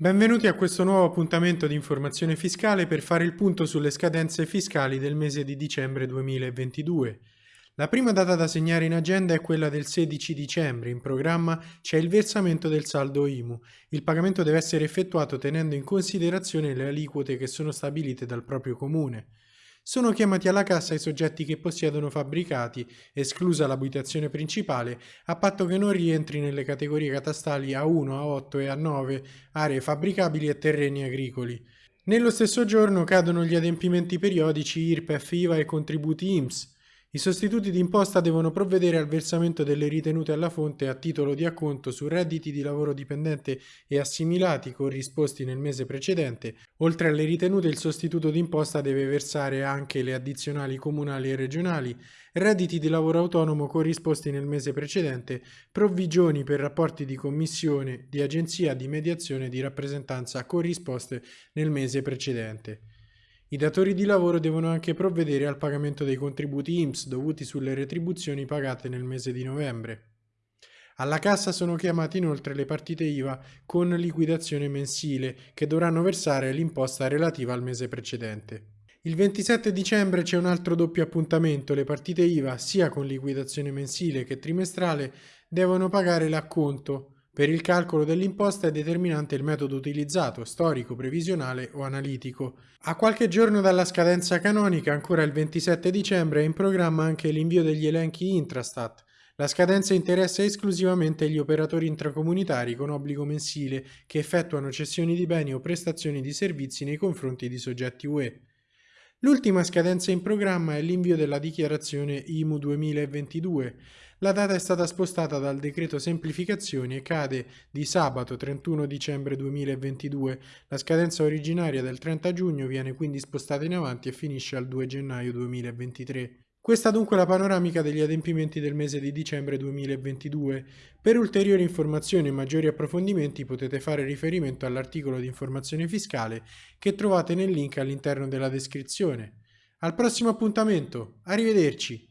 Benvenuti a questo nuovo appuntamento di informazione fiscale per fare il punto sulle scadenze fiscali del mese di dicembre 2022. La prima data da segnare in agenda è quella del 16 dicembre. In programma c'è il versamento del saldo IMU. Il pagamento deve essere effettuato tenendo in considerazione le aliquote che sono stabilite dal proprio comune. Sono chiamati alla cassa i soggetti che possiedono fabbricati, esclusa l'abitazione principale, a patto che non rientri nelle categorie catastali A1, A8 e A9, aree fabbricabili e terreni agricoli. Nello stesso giorno cadono gli adempimenti periodici IRPEF, IVA e contributi IMSS, i sostituti d'imposta devono provvedere al versamento delle ritenute alla fonte a titolo di acconto su redditi di lavoro dipendente e assimilati corrisposti nel mese precedente. Oltre alle ritenute il sostituto d'imposta deve versare anche le addizionali comunali e regionali, redditi di lavoro autonomo corrisposti nel mese precedente, provvigioni per rapporti di commissione, di agenzia, di mediazione e di rappresentanza corrisposte nel mese precedente. I datori di lavoro devono anche provvedere al pagamento dei contributi IMSS dovuti sulle retribuzioni pagate nel mese di novembre. Alla cassa sono chiamate inoltre le partite IVA con liquidazione mensile che dovranno versare l'imposta relativa al mese precedente. Il 27 dicembre c'è un altro doppio appuntamento, le partite IVA sia con liquidazione mensile che trimestrale devono pagare l'acconto per il calcolo dell'imposta è determinante il metodo utilizzato, storico, previsionale o analitico. A qualche giorno dalla scadenza canonica, ancora il 27 dicembre, è in programma anche l'invio degli elenchi Intrastat. La scadenza interessa esclusivamente gli operatori intracomunitari con obbligo mensile che effettuano cessioni di beni o prestazioni di servizi nei confronti di soggetti UE. L'ultima scadenza in programma è l'invio della dichiarazione IMU 2022. La data è stata spostata dal decreto semplificazioni e cade di sabato 31 dicembre 2022. La scadenza originaria del 30 giugno viene quindi spostata in avanti e finisce al 2 gennaio 2023. Questa dunque è la panoramica degli adempimenti del mese di dicembre 2022. Per ulteriori informazioni e maggiori approfondimenti potete fare riferimento all'articolo di informazione fiscale che trovate nel link all'interno della descrizione. Al prossimo appuntamento, arrivederci!